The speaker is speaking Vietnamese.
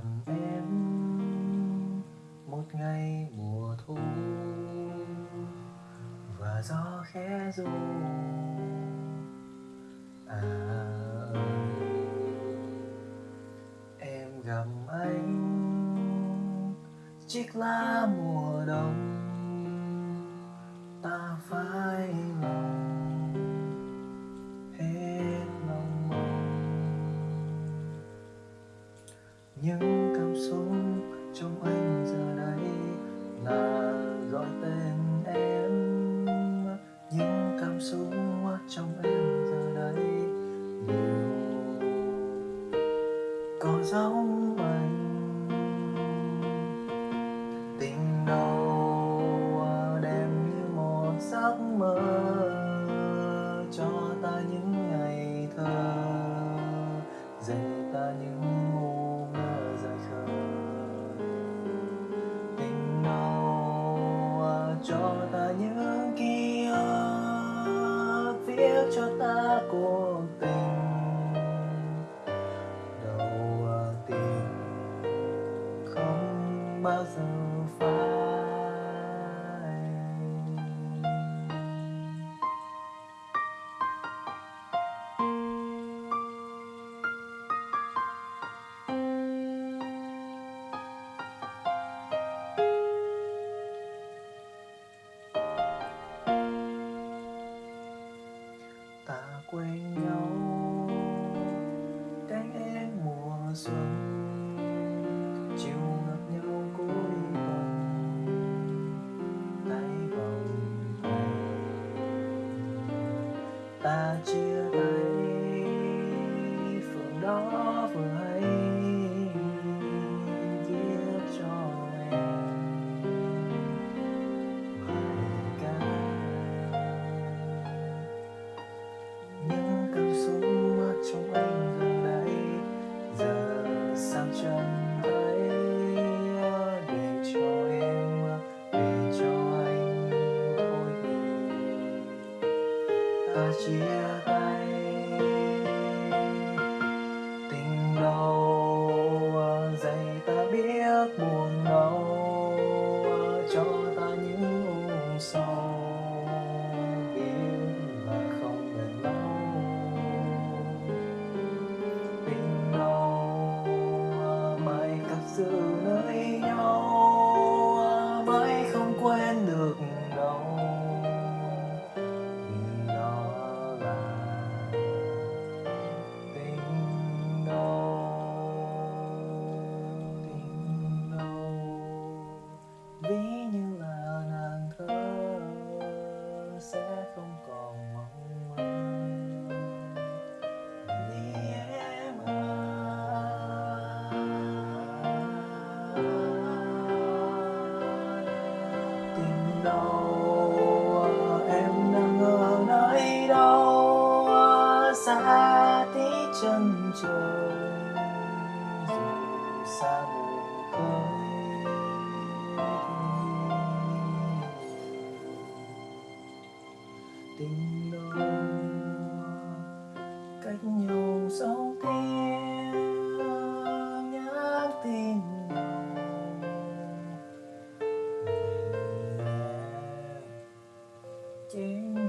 làm em một ngày mùa thu và gió khẽ ru à em gặp anh, chiếc lá mùa đông. những cảm xúc trong anh giờ đây là gọi tên em. Những cảm xúc trong em giờ đây đều có dấu giờ phải? Ta quên nhau. ta chia tay. đâu em đang ở nơi đâu xa tí chân trời dù xa tình again.